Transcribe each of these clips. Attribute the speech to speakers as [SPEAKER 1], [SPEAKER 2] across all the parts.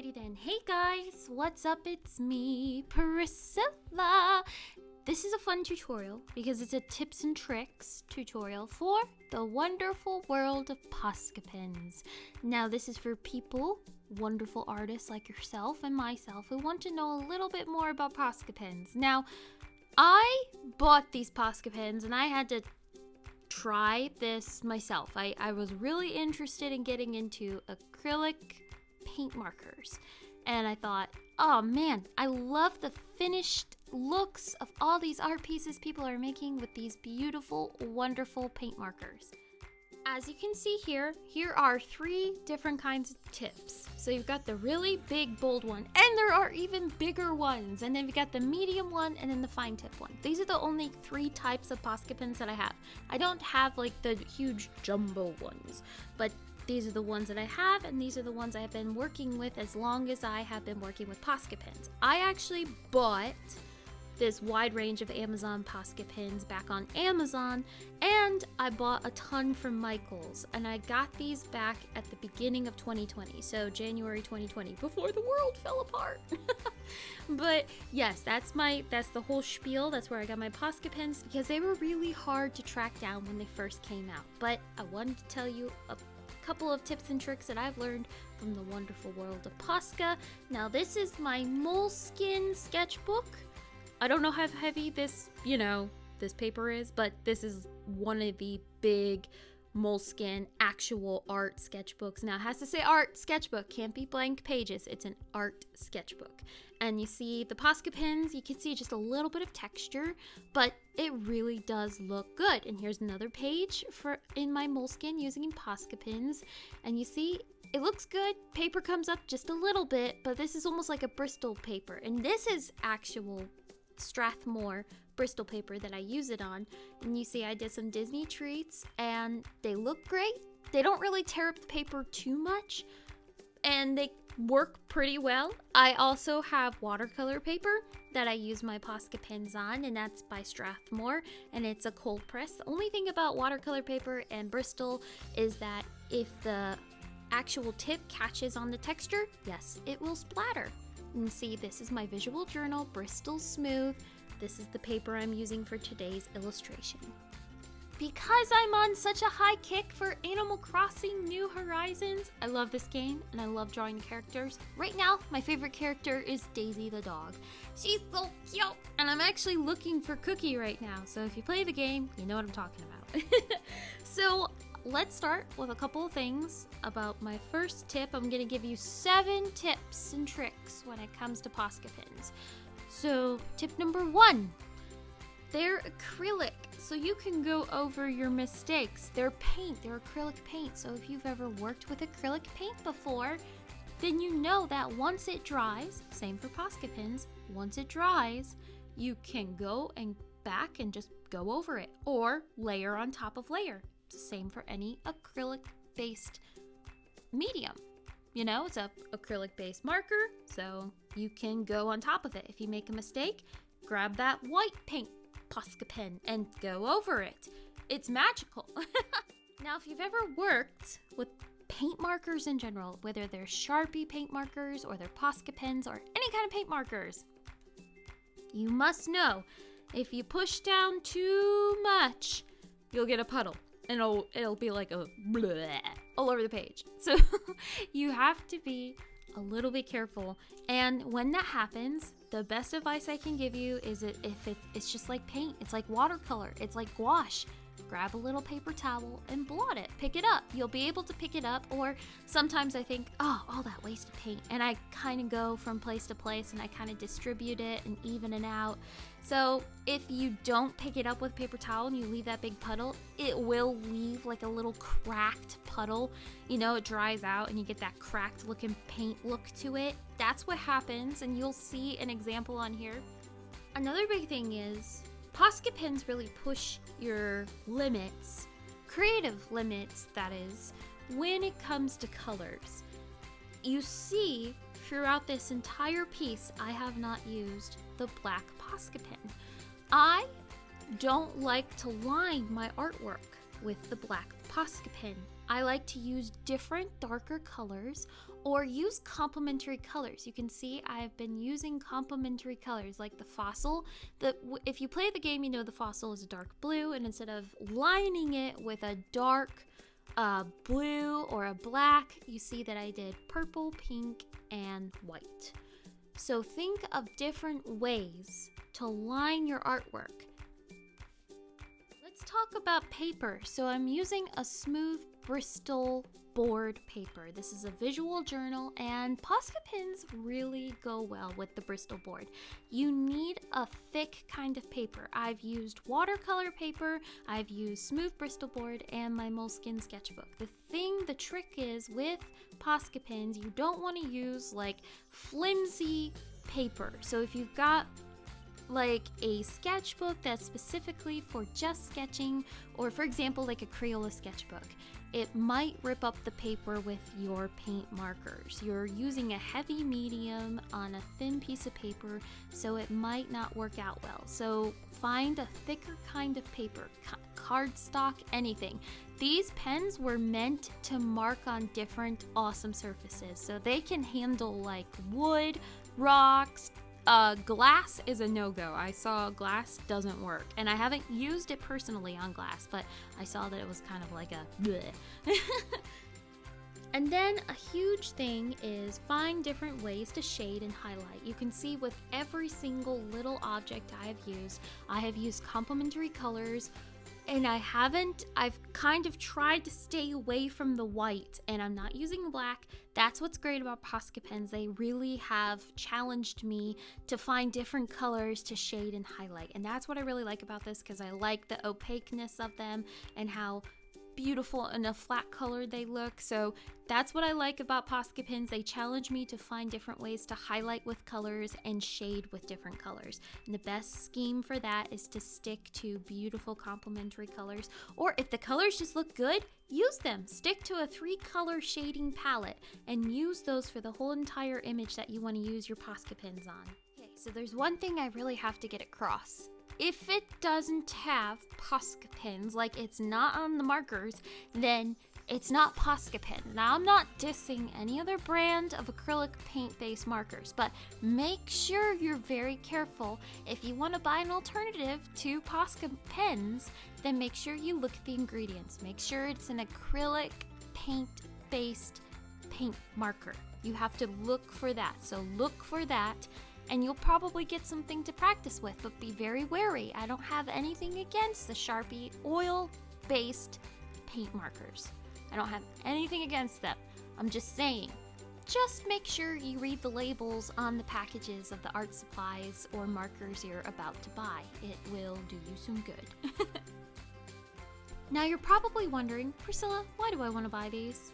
[SPEAKER 1] Alrighty then. Hey guys, what's up? It's me, Priscilla. This is a fun tutorial because it's a tips and tricks tutorial for the wonderful world of Posca pens. Now, this is for people, wonderful artists like yourself and myself, who want to know a little bit more about Posca pens. Now, I bought these Posca pens and I had to try this myself. I, I was really interested in getting into acrylic paint markers. And I thought, oh man, I love the finished looks of all these art pieces people are making with these beautiful, wonderful paint markers. As you can see here, here are three different kinds of tips. So you've got the really big, bold one, and there are even bigger ones. And then we got the medium one and then the fine tip one. These are the only three types of Posca pens that I have. I don't have like the huge jumbo ones, but these are the ones that I have, and these are the ones I have been working with as long as I have been working with Posca pens. I actually bought this wide range of Amazon Posca pens back on Amazon, and I bought a ton from Michaels, and I got these back at the beginning of 2020, so January 2020, before the world fell apart. but yes, that's my that's the whole spiel. That's where I got my Posca pens because they were really hard to track down when they first came out. But I wanted to tell you couple of tips and tricks that I've learned from the wonderful world of Posca. Now, this is my Moleskine sketchbook. I don't know how heavy this, you know, this paper is, but this is one of the big Moleskine actual art sketchbooks. Now it has to say art sketchbook, can't be blank pages. It's an art sketchbook. And you see the Posca pins you can see just a little bit of texture, but it really does look good. And here's another page for in my Moleskine using Posca pins And you see it looks good. Paper comes up just a little bit, but this is almost like a Bristol paper. And this is actual Strathmore Bristol paper that I use it on. And you see I did some Disney treats and they look great. They don't really tear up the paper too much and they work pretty well. I also have watercolor paper that I use my Posca pens on and that's by Strathmore and it's a cold press. The only thing about watercolor paper and Bristol is that if the actual tip catches on the texture, yes, it will splatter. And see, this is my visual journal, Bristol Smooth. This is the paper I'm using for today's illustration. Because I'm on such a high kick for Animal Crossing New Horizons, I love this game and I love drawing characters. Right now, my favorite character is Daisy the dog. She's so cute! And I'm actually looking for Cookie right now, so if you play the game, you know what I'm talking about. so let's start with a couple of things about my first tip. I'm going to give you seven tips and tricks when it comes to Posca pins. So, tip number one they're acrylic, so you can go over your mistakes. They're paint, they're acrylic paint. So, if you've ever worked with acrylic paint before, then you know that once it dries, same for Posca pins, once it dries, you can go and back and just go over it or layer on top of layer. Same for any acrylic based medium. You know, it's a acrylic based marker, so you can go on top of it. If you make a mistake, grab that white paint Posca pen and go over it. It's magical. now, if you've ever worked with paint markers in general, whether they're Sharpie paint markers or they're Posca pens or any kind of paint markers, you must know if you push down too much, you'll get a puddle and it'll, it'll be like a bleh all over the page. So you have to be a little bit careful. And when that happens, the best advice I can give you is if it, it's just like paint, it's like watercolor, it's like gouache. Grab a little paper towel and blot it. Pick it up. You'll be able to pick it up. Or sometimes I think, oh, all that wasted paint. And I kind of go from place to place and I kind of distribute it and even it out. So if you don't pick it up with paper towel and you leave that big puddle, it will leave like a little cracked puddle. You know, it dries out and you get that cracked looking paint look to it. That's what happens, and you'll see an example on here. Another big thing is Posca pens really push your limits, creative limits, that is, when it comes to colors. You see, throughout this entire piece, I have not used the black Posca pen. I don't like to line my artwork with the black Posca pen. I like to use different darker colors or use complementary colors. You can see I've been using complementary colors like the fossil. The if you play the game, you know the fossil is a dark blue, and instead of lining it with a dark uh, blue or a black, you see that I did purple, pink, and white. So think of different ways to line your artwork. Talk about paper. So I'm using a smooth Bristol board paper. This is a visual journal and Posca pins really go well with the Bristol board. You need a thick kind of paper. I've used watercolor paper, I've used smooth Bristol board and my Moleskine sketchbook. The thing, the trick is with Posca pins, you don't want to use like flimsy paper. So if you've got like a sketchbook that's specifically for just sketching, or for example, like a Crayola sketchbook, it might rip up the paper with your paint markers. You're using a heavy medium on a thin piece of paper, so it might not work out well. So find a thicker kind of paper, cardstock, anything. These pens were meant to mark on different awesome surfaces, so they can handle like wood, rocks, uh, glass is a no-go. I saw glass doesn't work, and I haven't used it personally on glass, but I saw that it was kind of like a And then a huge thing is find different ways to shade and highlight. You can see with every single little object I have used, I have used complementary colors, and I haven't, I've kind of tried to stay away from the white and I'm not using black. That's what's great about Posca pens. They really have challenged me to find different colors to shade and highlight. And that's what I really like about this because I like the opaqueness of them and how beautiful and a flat color they look. So that's what I like about Posca pins. They challenge me to find different ways to highlight with colors and shade with different colors. And the best scheme for that is to stick to beautiful complementary colors. Or if the colors just look good, use them. Stick to a three color shading palette and use those for the whole entire image that you want to use your Posca pins on. Okay, so there's one thing I really have to get across if it doesn't have Posca pins, like it's not on the markers, then it's not Posca pen. Now, I'm not dissing any other brand of acrylic paint-based markers, but make sure you're very careful. If you want to buy an alternative to Posca pens, then make sure you look at the ingredients. Make sure it's an acrylic paint-based paint marker. You have to look for that. So look for that and you'll probably get something to practice with, but be very wary. I don't have anything against the Sharpie oil based paint markers. I don't have anything against them. I'm just saying, just make sure you read the labels on the packages of the art supplies or markers you're about to buy. It will do you some good. now you're probably wondering, Priscilla, why do I want to buy these?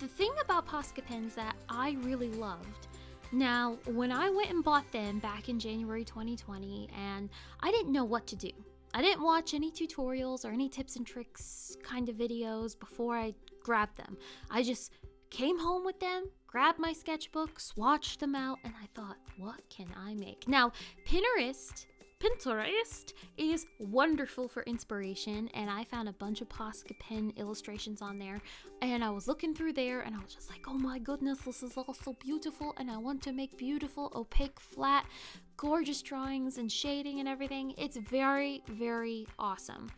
[SPEAKER 1] The thing about Posca pens that I really loved now, when I went and bought them back in January 2020, and I didn't know what to do. I didn't watch any tutorials or any tips and tricks kind of videos before I grabbed them. I just came home with them, grabbed my sketchbook, swatched them out, and I thought, what can I make? Now, Pinterest Pinterest is wonderful for inspiration, and I found a bunch of Posca pen illustrations on there. And I was looking through there, and I was just like, oh my goodness, this is all so beautiful, and I want to make beautiful, opaque, flat, gorgeous drawings and shading and everything. It's very, very awesome.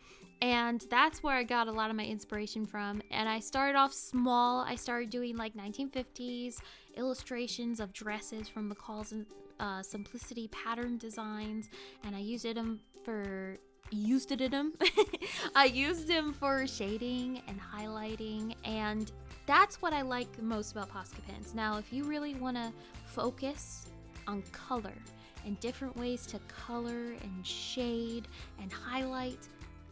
[SPEAKER 1] And that's where I got a lot of my inspiration from. And I started off small. I started doing like 1950s illustrations of dresses from McCall's uh, Simplicity pattern designs, and I used them for used it in them. I used them for shading and highlighting, and that's what I like most about Posca pens. Now, if you really want to focus on color and different ways to color and shade and highlight,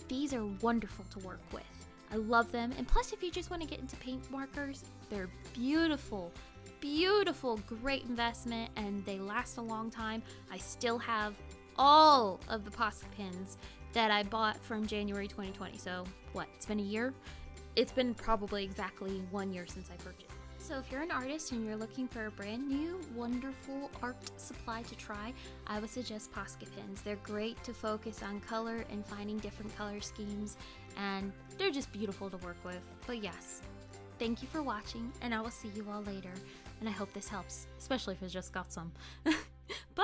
[SPEAKER 1] these are wonderful to work with. I love them, and plus, if you just want to get into paint markers, they're beautiful beautiful, great investment, and they last a long time. I still have all of the Posca pins that I bought from January 2020. So, what? It's been a year? It's been probably exactly one year since I purchased. So, if you're an artist and you're looking for a brand new, wonderful art supply to try, I would suggest Posca pins. They're great to focus on color and finding different color schemes and they're just beautiful to work with. But yes, thank you for watching, and I will see you all later. And I hope this helps, especially if it's just got some.